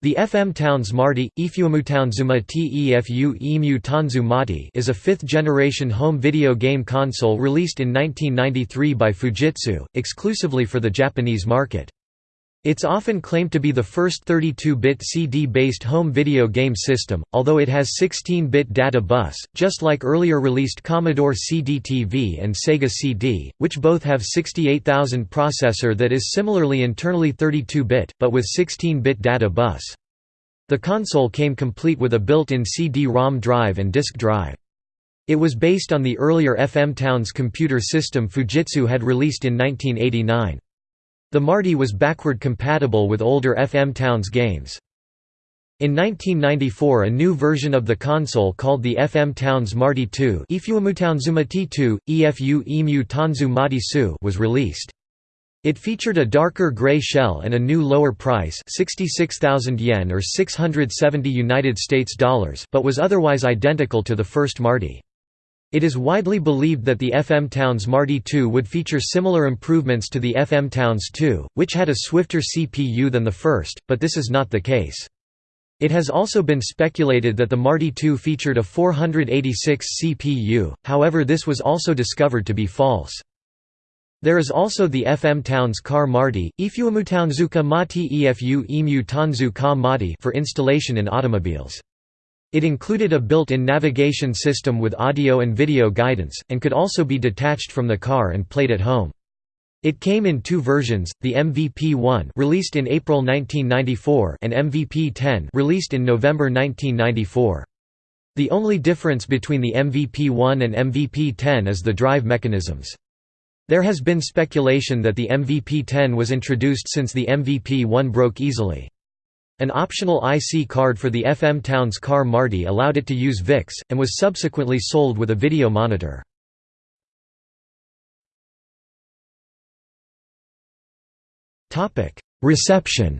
The FM Towns Marty, Ifuumutownzuma Tefu Emu Tanzu Mati is a fifth-generation home video game console released in 1993 by Fujitsu, exclusively for the Japanese market. It's often claimed to be the first 32-bit CD-based home video game system, although it has 16-bit data bus, just like earlier released Commodore CD-TV and Sega CD, which both have 68000 processor that is similarly internally 32-bit, but with 16-bit data bus. The console came complete with a built-in CD-ROM drive and disk drive. It was based on the earlier FM Towns computer system Fujitsu had released in 1989. The Marty was backward compatible with older FM Towns games. In 1994 a new version of the console called the FM Towns Marty 2 T2, EFU Emu Tanzu Mati was released. It featured a darker gray shell and a new lower price 66,000 yen or 670 United States dollars but was otherwise identical to the first Marty. It is widely believed that the FM Towns Marty 2 would feature similar improvements to the FM Towns 2, which had a swifter CPU than the first, but this is not the case. It has also been speculated that the Marty 2 featured a 486 CPU, however this was also discovered to be false. There is also the FM Towns Car Marty, Ifuumutownzuka Mati Efu Emu Tanzu Ka Mati for installation in automobiles. It included a built-in navigation system with audio and video guidance, and could also be detached from the car and played at home. It came in two versions, the MVP-1 released in April 1994 and MVP-10 released in November 1994. The only difference between the MVP-1 and MVP-10 is the drive mechanisms. There has been speculation that the MVP-10 was introduced since the MVP-1 broke easily. An optional IC card for the FM Towns car Marty allowed it to use VICS, and was subsequently sold with a video monitor. Reception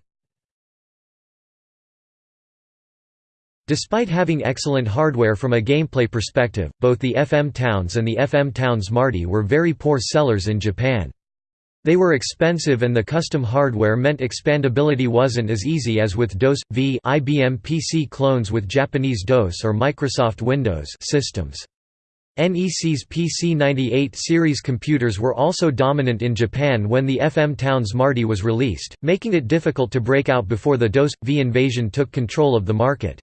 Despite having excellent hardware from a gameplay perspective, both the FM Towns and the FM Towns Marty were very poor sellers in Japan. They were expensive and the custom hardware meant expandability wasn't as easy as with DOS v IBM PC clones with Japanese DOS or Microsoft Windows systems. NEC's PC-98 series computers were also dominant in Japan when the FM Towns Marty was released, making it difficult to break out before the DOS V invasion took control of the market.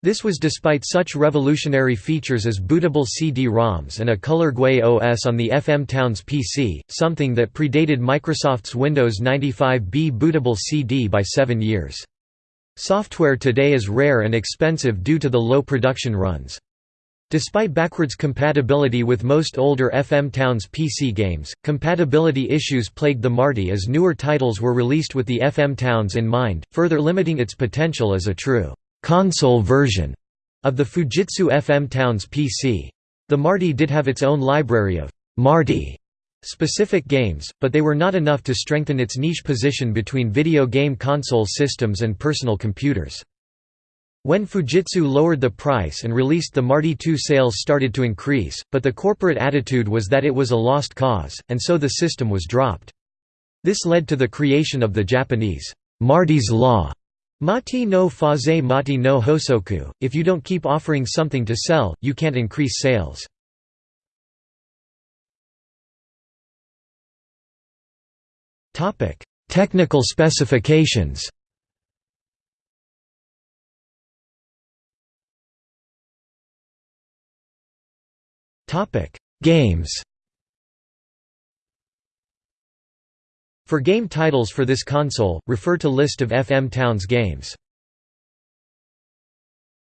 This was despite such revolutionary features as bootable CD-ROMs and a color GUI OS on the FM Towns PC, something that predated Microsoft's Windows 95B bootable CD by seven years. Software today is rare and expensive due to the low production runs. Despite backwards compatibility with most older FM Towns PC games, compatibility issues plagued the Marty as newer titles were released with the FM Towns in mind, further limiting its potential as a true console version of the Fujitsu FM Towns PC. The Marty did have its own library of Marty specific games, but they were not enough to strengthen its niche position between video game console systems and personal computers. When Fujitsu lowered the price and released the Marty 2 sales started to increase, but the corporate attitude was that it was a lost cause, and so the system was dropped. This led to the creation of the Japanese Marty's Law, Mati no faze mati no hosoku, if you don't keep offering something to sell, you can't increase sales. Technical specifications. Games For game titles for this console, refer to List of FM Towns games.